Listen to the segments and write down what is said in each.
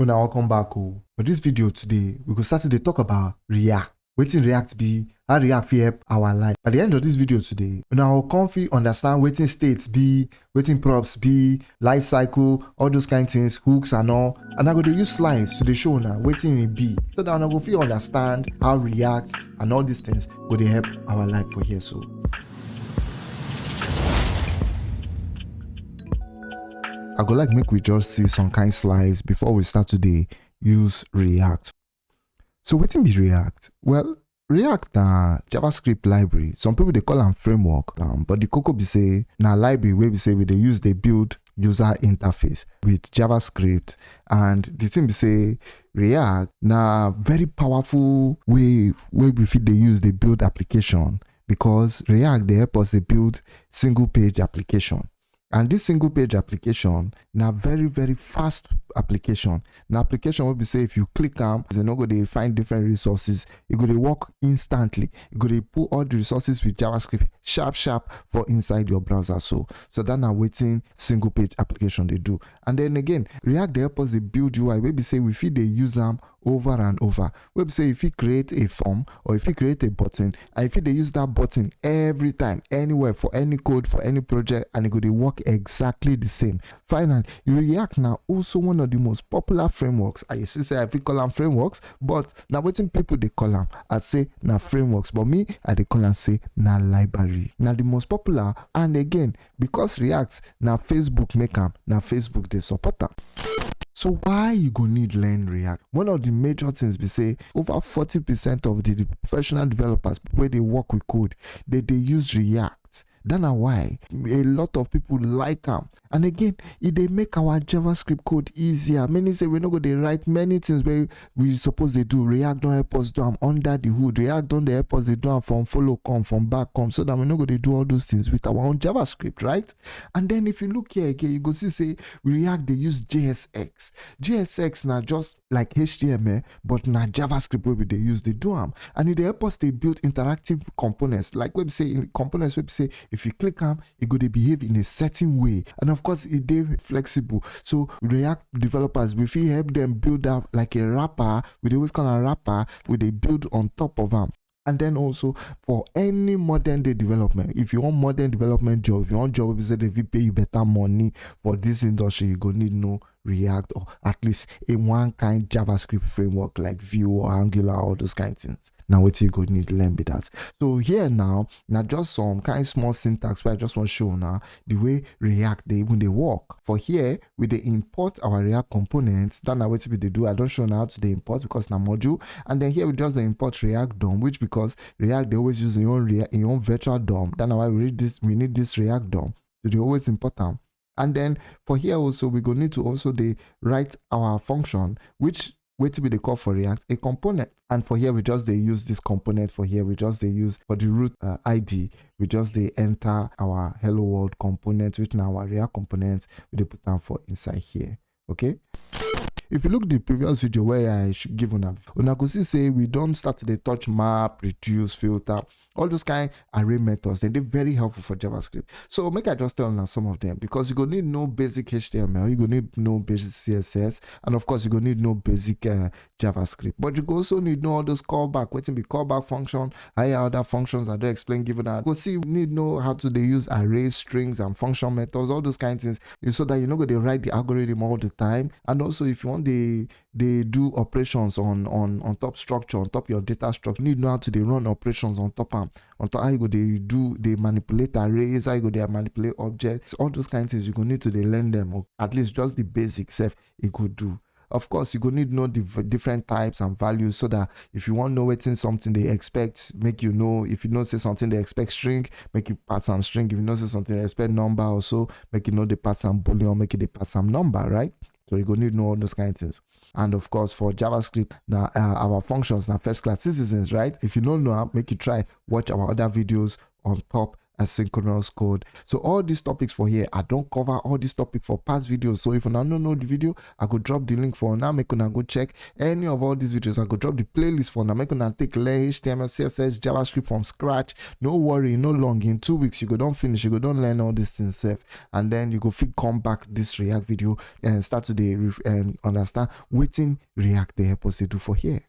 Una welcome back oh. For this video today, we go start to dey talk about React. Wetin React be, how React fit help our life. At the end of this video today, una go come fit understand wetin states be, wetin props be, life cycle, all those kind things, hooks and all. And I go dey use slides to dey show una wetin e be so that una go fit understand how React and all these things go help our life for here so. I go like make we just see some kind slides before we start today use React. So wetin be React? Well, React na JavaScript library. Some people they call am framework, um, but the koko be say na library where we say we they use dey build user interface with JavaScript. And the thing be say React na very powerful way where we fit dey use dey build application because React they help us dey build single page application. And this single page application na very very fast application. Na application wey be say if you click am, you no go dey find different resources. E go dey work instantly. You go dey put all the resources with JavaScript sharp sharp for inside your browser so. So that na wetin single page application dey do. And then again, React dey help us dey build UI wey be say we fit dey use am over and over. Wey say you fit create a form or you fit create a button and you fit dey use that button every time, anywhere for any code, for any project and e go dey work exactly the same. Finally, React na also one of the most popular frameworks. I see say I fit call am frameworks, but na wetin people dey call am. I say na frameworks, but me I dey call am say na library. Na the most popular and again, because React na Facebook make am, na Facebook dey support am. So why you go need learn React? One of the major things we say over 40% of the professional developers where they work with code, they dey use React. That na why a lot of people like am. And again e they make our javascript code easier. Many say we're not going to write many things wey we suppose they do. React don help us do am under the hood. React don dey help us dey do am from follow come from back come so that we're not going to do all those things with our own javascript right? And then if you look here again you go see say we react they use jsx jsx na just like html but na javascript we dey use dey do am. And dey help us dey build interactive components like wey be say components wey be say if you click am it go dey behave in a certain way. And of course e dey flexible. So react developers we fit help them build up like a wrapper. Dey always call am wrapper. We dey build on top of them and then also for any modern day development if you want modern development job if you want job be say pay you better money for this industry you go need know react or at least a one kind javascript framework like vue or angular all those kind of things. Now, wetin you go need to learn be that. So here now na just some kind small syntax wey i just wan show now the way react dey even they work. For here we dey import our react components. That na wetin we dey do i don't show now to the import because na module. And then here we just dey import react dom which because react they always use their own react im own virtual dom. That na why we need this we need this react dom. To dey always import am and then for here also we go need to also dey write our function which wetin be the call for react a component. And for here we just they use this component for here. We just they use for the root uh, id we just they enter our hello world component which na our react component. We dey put am for inside here okay? If you look the previous video where i should give una una go see say we don't start to dey touch map reduce filter all those kind of array methods they're very helpful for javascript. So make i just tell una some of them because you're gonna need no basic html you're gonna need no basic css and of course you're gonna need no basic uh, javascript. But you also need know all those callback wetin be callback function higher order functions i don explain given una go see you need know how to dey use arrays strings and function methods all those kind things so that you no go dey write the algorithm all the time. And also if you want dey dey do operations on on on top structure on top your data structure. You need know how to dey run operations on top am on top how you go they do dey manipulate arrays how you go they manipulate objects all those kind things you gonna need to dey learn them or at least just the basic sef e go do. Of course you go need know the different types and values so that if you wan know wetin something they expect make you know if you know say something they expect string make you pass am string. If you know say something they expect number also make you know dey pass am boolean make you dey pass am number right? So you go need know all those kind of things and of course for javascript na uh, our functions na first class citizens right? If you don't know make you try watch our other videos on top asynchronous code. So all these topics for here i don't cover all these topics for past videos. So if you don't know the video i could drop the link for now make go check any of all these videos. I could drop the playlist for now make take learn html css javascript from scratch. No worry no long. In two weeks you go don't finish you go don't learn all these things safe and then you go come back this react video and start to the and um, understand waiting react they help us to do for here.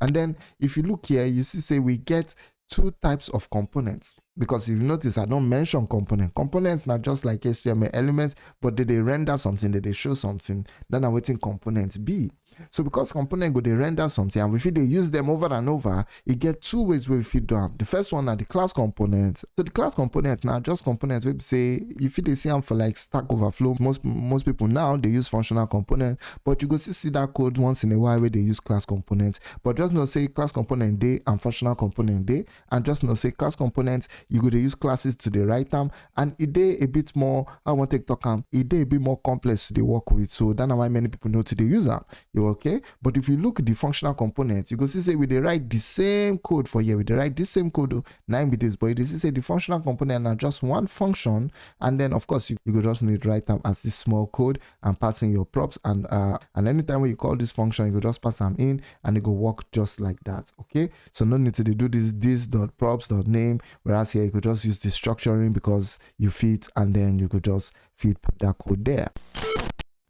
And then if you look here you see say we get two types of components because if you notice i don't mention component. Components not just like html elements but did they render something did they show something. Then i'm waiting component b. So because component go they render something and if they use them over and over it get two ways where we fit them the first one are the class components. so the class component now just components we say if they see them for like stack overflow. Most most people now they use functional component but you go see, see that code once in a while where they use class components but just not say class component day and functional component day and just not say class components you go to use classes to the right time and it day a bit more i want to talk um it day a bit more complex to the work with. So that's why many people know to the user you okay? But if you look at the functional components you go see say we they write the same code for here. We they write this same code oh, nine bits but you see say the functional component are just one function and then of course you, you go just need write them as this small code and passing your props and uh and anytime when you call this function you go just pass them in and it go work just like that okay? So no need to do this this dot props dot name whereas here you could just use destructuring because you fit and then you could just fit put that code there.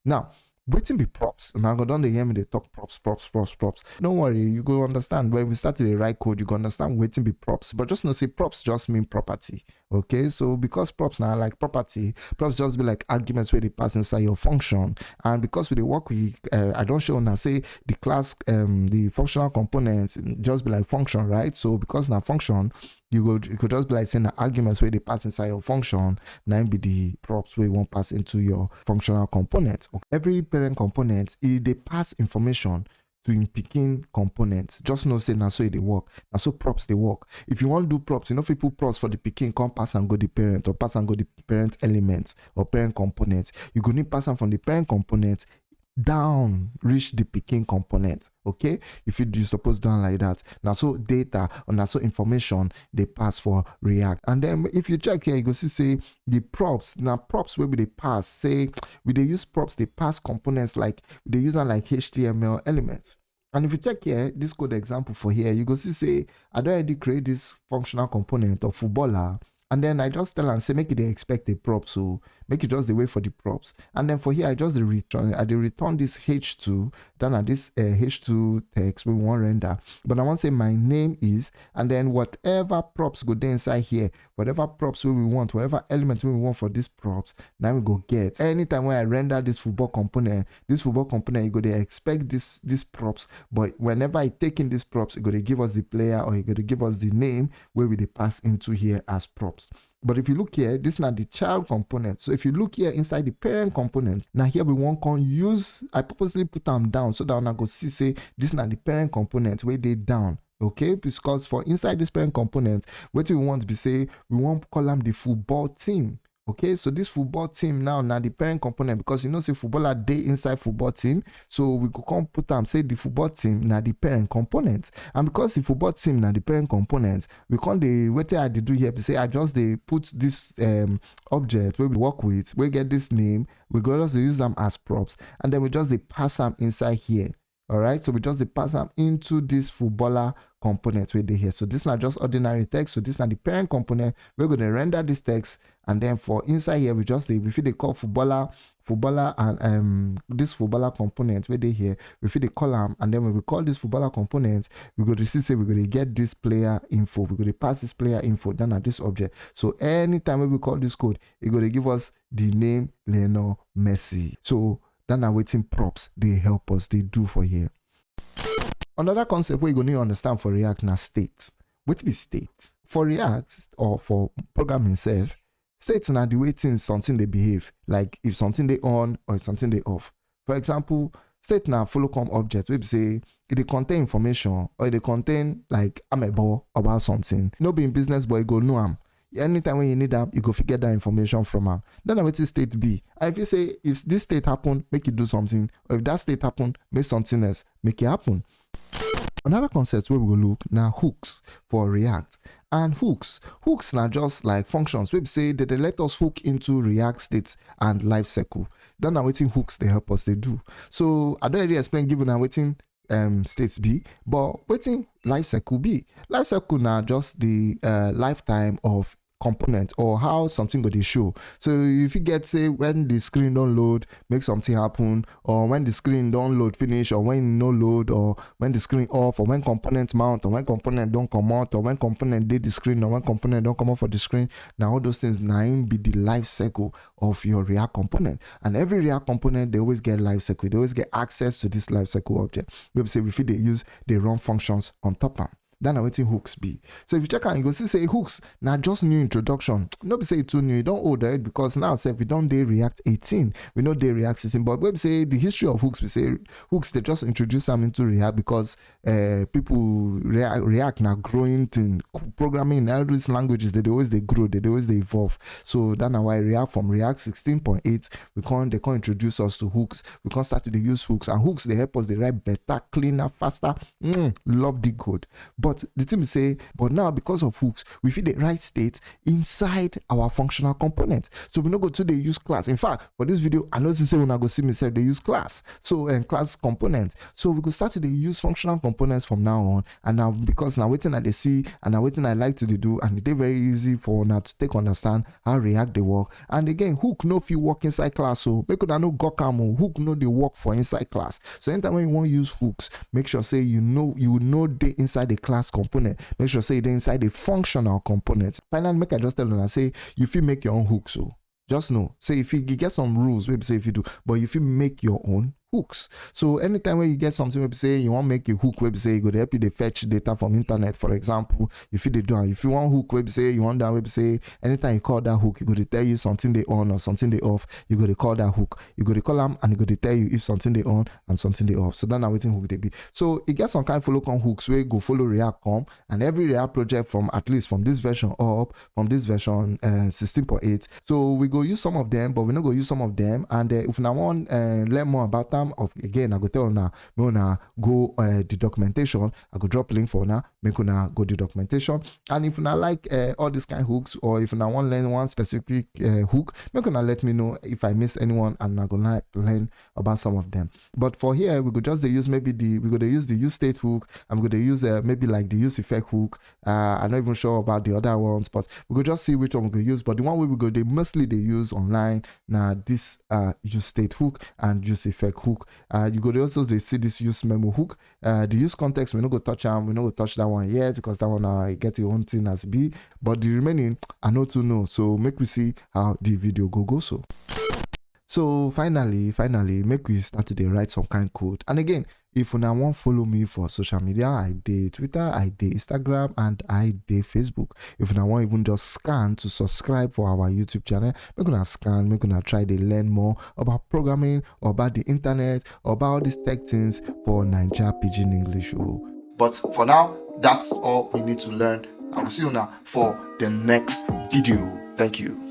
Now wetin be props. Una go don dey hear me dey talk props props props props. No worry you go understand. When we start to dey write code you go understand wetin be props. But just know say props just mean property okay? So because props na like property props just be like arguments wey dey pass inside your function. And because we dey work with uh, i don show una say the class um, the functional components just be like function right? So because na function you go you could just be like saying the arguments where they pass inside your function now be the props where you want pass into your functional component okay. every parent component it they pass information to in picking components just know say now so they work now so props they work if you want to do props you know if you put props for the picking come pass and go the parent or pass and go the parent elements or parent components you go need pass them from the parent component down reach the picking component okay? If you do suppose down like that now so data now so information they pass for react. And then if you check here you go see say the props now props where we they pass say we they use props they pass components like they use them like html elements. And if you check here, this code example for here, you go see say, I don't already create this functional component of footballer and then I just tell and say make it expect a prop so make it just the way for the props. And then for here I just return I return this h2 then at this uh, h2 text we want render. But I want to say my name is and then whatever props go there inside here whatever props we want whatever element we want for these props now we go get. Anytime when I render this football component this football component you go to expect this this props. But whenever I take in these props it go to give us the player or you go to give us the name where we they pass into here as props but if you look here, this is not the child component. So if you look here inside the parent component, now here we want to use, I purposely put them down so that I go see, say, this is not the parent component where they down okay because for inside this parent component what we want to be say we want them the football team okay so this football team now now the parent component because you know say footballer day inside football team so we go come put them say the football team now the parent component. And because the football team now the parent component we can't the what i do here to say i just they put this um object where we work with we get this name we go just use them as props and then we just they pass them inside here all right so we just pass them into this footballer component they here. So this not just ordinary text. So this not the parent component we're going to render this text. And then for inside here we just we feel they call footballer footballer and um this footballer component where they here we feel the column and then when we call this footballer component we go to see say we're going to get this player info. We're going to pass this player info down at this object. So anytime we call this code it's going to give us the name Lionel Messi. So then are waiting props they help us they do for here. Another concept we're going to understand for react now state. What be state? For react or for programming itself state now the way things something they behave. Like if something they on or something they off. For example state now follow come object we say it they contain information or they contain like I'm a ball about something. No being business boy go know am anytime when you need them, you go forget that information from them. Then I waiting state B. And if you say if this state happen, make it do something, or if that state happen, make something else, make it happen. Another concept where we will look now hooks for React. and hooks hooks na just like functions wey be that they let us hook into react state and life cycle that na wetin hooks they help us they do so i don't really explain give una wetin um, states be but wetin life cycle be? Life cycle na just the uh, lifetime of component or how something go dey show. So if you get say when the screen don load make something happen or when the screen don load finish or when no load or when the screen off or when component mount or when component don comot or when component dey the screen or when component don comot for the screen na all those things im be the life cycle of your react component. And every react component dey always get life cycle dey always get access to this life cycle object. Wey be say we fit use dey run functions on top of am that na wetin hooks be. So if you check am you go see say hooks na just new introduction. No be say too new e don old already because now sef we don dey react 18 we no dey react 16 but be say the history of hooks be say hooks dey just introduce am into react because uh, people react, react na growing thing. Programming in all these languages they always dey grow they always dey evolve. So that why react from react 16.8 we come dey come introduce us to hooks. We come start to use hooks and hooks dey help us dey write better cleaner faster. Mm, love the code. but the team say but now because of hooks we fit the right state inside our functional component. So we no go to dey use class. In fact for this video i know say una go see me sef dey use class. So um, class component. So we go start to dey use functional components from now on. And now because na wetin i dey see and na wetin i like to do and e dey very easy for now to take understand how react dey work. And again hook no fit work inside class So make una no gawk am o hook no they work for inside class. So anytime when you wan use hooks make sure say you know you know they inside the class component make sure say dey inside the functional component. Finally make i just tell una say you fit make your own hooks o just know say if you get some rules wey be say if you do but if you make your own hooks. So anytime when you get something be say you wan make a hook wey be say go dey help you dey fetch data from internet for example. If you fit do if you wan hook wey be say you want that be say anytime you call that hook go dey tell you something they on or something they off. You dey call that hook. You dey call them and go dey tell you if something they on and something they off. So that na wetin hook dey be so e get some kind of follow come hooks wey go follow react come and every react project from at least from this version up from this version uh, 16.8 so we go use some of them but we no go use some of them. And uh, if now wan uh, learn more about of again i go tell una make una go uh, the documentation. I go drop link for una make una go the documentation. And if una like uh, all these kind of hooks or if una wan learn one specific uh, hook make una let me know if i miss anyone and i go like learn about some of them. But for here we go just use maybe the we dey use the use state hook i'm going to use uh, maybe like the use effect hook. Uh, i'm not even sure about the other ones but we go just see which one we go use. But the one we go dey mostly they use online na this uh, use state hook and use effect hook uh, you dey also dey see this use memo hook uh, the use context we no go touch them. we no go touch that one yet because that one na uh, get your own thing as B. but the remaining i no to know so make we see how the video go go so. So finally finally make we start today, write some kind code. And again if una wan follow me for social media i did twitter i did instagram and i did facebook. If una want even just scan to subscribe for our youtube channel make una scan make una try to learn more about programming about the internet about these tech things for naija pidgin english oh. but for now that's all we need to learn. I will see you now for the next video. Thank you